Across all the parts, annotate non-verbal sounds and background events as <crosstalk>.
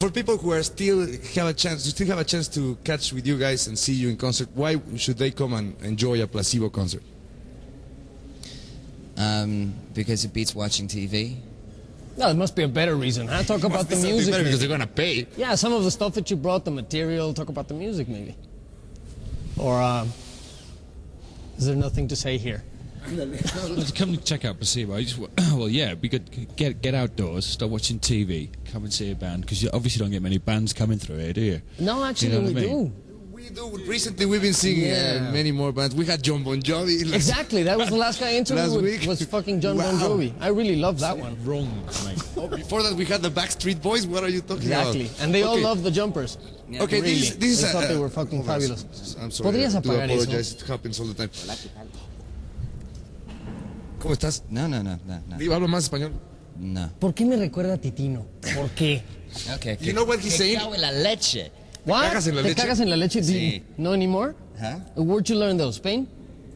For people who are still have a chance, to still have a chance to catch with you guys and see you in concert, why should they come and enjoy a placebo concert? Um, because it beats watching TV. No, it must be a better reason. Huh? Talk <laughs> about the music. Better because they're gonna pay. Yeah, some of the stuff that you brought, the material. Talk about the music, maybe. Or um, is there nothing to say here? Well, to come and check out Placebo. I just, <clears throat> well, yeah, it'd be good. Get get outdoors, start watching TV, come and see a band because you obviously don't get many bands coming through here, do you? No, actually, You know we I mean? do. We do. Recently, we've been seeing Yeah. uh, many more bands. We had Jon Bon Jovi. last- <laughs> Exactly. That was the last guy I interviewed Last with, week? was fucking Jon Bon Jovi. I really love that one. Wrong, mate. <laughs> Oh, before that, we had the Backstreet Boys. What are you talking Exactly. about? And they all love the jumpers. Yeah. Okay, Really. this is, this is They a- thought they uh, were fucking hold fabulous. I'm sorry. Podrías I do apagar eso? apologize. It happens all the time. ¿Cómo estás? No, no, no, no, no. Digo, hablo más español. No. ¿Por qué me recuerda a Titino? ¿Por qué? <laughs> Okay. You know what he's saying? cago en la leche. What? cagas en la ¿Te leche? cagas en la leche? Sí. No anymore? Huh? Where'd you learn those? Spain?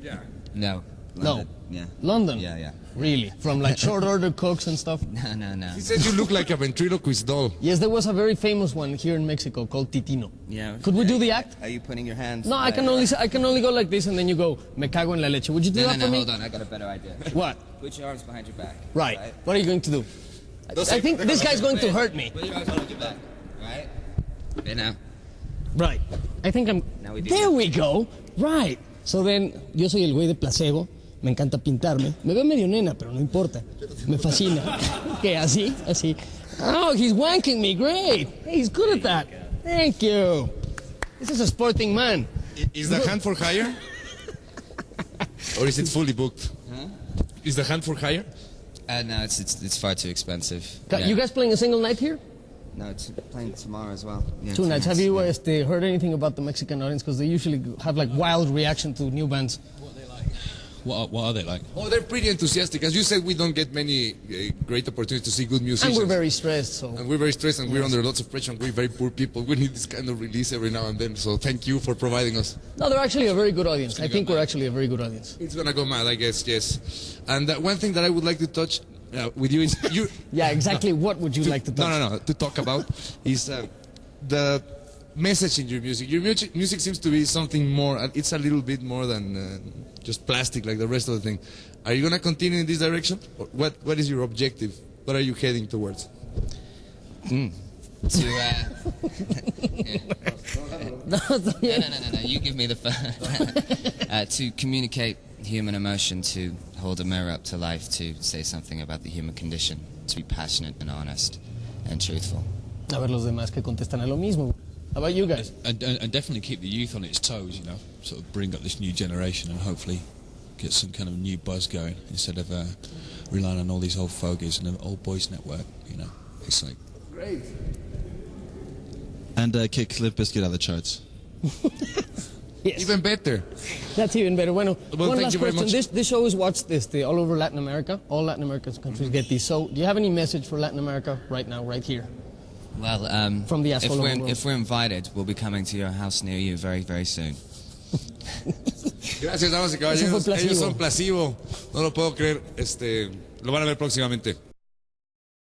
No. No. London. Yeah. London? Yeah, yeah. Really? From like <laughs> short order cooks and stuff? No, no, no. He says you look like a ventriloquist doll. Yes, there was a very famous one here in Mexico called Titino. Yeah. Could we do the act? Are you putting your hands? No, I can only I can only go like this and then you go me cago en la leche. Would you do No, no, that no. for me? Hold on. I got a better idea. What? Put your arms behind your back. Right. What are you going to do? I think this guy's going to hurt me. Put your arms behind your back. Right. Okay, now. Right. I think I'm. Now we do There it. we go. Right. So then, yo soy el güey de placebo. Me encanta pintarme. Me veo medio nena, pero no importa. Me fascina. ¿Qué? ¿Así? Así. Oh, he's wanking me. Great. Hey, he's good at that. Thank you. This is a sporting man. Is the hand for hire? <laughs> or is it fully booked? Is the hand for hire? Uh, no, it's, it's it's far too expensive. Ca- Yeah. You guys playing a single night here? No, it's playing tomorrow as well. Yeah, Two nights. Have you yeah. uh, heard anything about the Mexican audience? Because they usually have like wild reaction to new bands. What are, what are they like? Oh, they're pretty enthusiastic. As you said, we don't get many uh, great opportunities to see good music. And we're very stressed, so. And we're very stressed and we're under lots of pressure and we're very poor people. We need this kind of release every now and then. So thank you for providing us. No, they're actually a very good audience. I think we're actually a very good audience. It's gonna go mad, I guess, yes. And uh, one thing that I would like to touch uh, with you is you. <laughs> Yeah, exactly. What would you like to touch? No, no, no. To talk about is uh, the message in your music. Your music, music seems to be something more. uh, It's a little bit more than uh, just plastic, like the rest of the thing. Are you gonna continue in this direction? Or what What is your objective? What are you heading towards? to? Uh, <laughs> No, no, no, no, no, no. You give me the first. <laughs> uh, to communicate human emotion, to hold a mirror up to life, to say something about the human condition, to be passionate and honest and truthful. A ver los demás que contestan a lo mismo. How about you guys? And, and, and definitely keep the youth on its toes, you know, sort of bring up this new generation and hopefully get some kind of new buzz going instead of uh, relying on all these old fogies and an old boys network, you know. It's like, Great. And uh, kick Limp Bizkit out of the charts. <laughs> Yes. Even better. That's even better. Bueno, Well, one thank last you very question. much. This, this show is watched this, all over Latin America. All Latin American countries get these. So, do you have any message for Latin America right now, right here? Well, um, From the if we're, if we're invited, we'll be coming to your house near you very, very soon. Gracias, damas y Eso fue caballeros. placebo. Ellos son placebo. No lo puedo creer. Este, lo van a ver próximamente.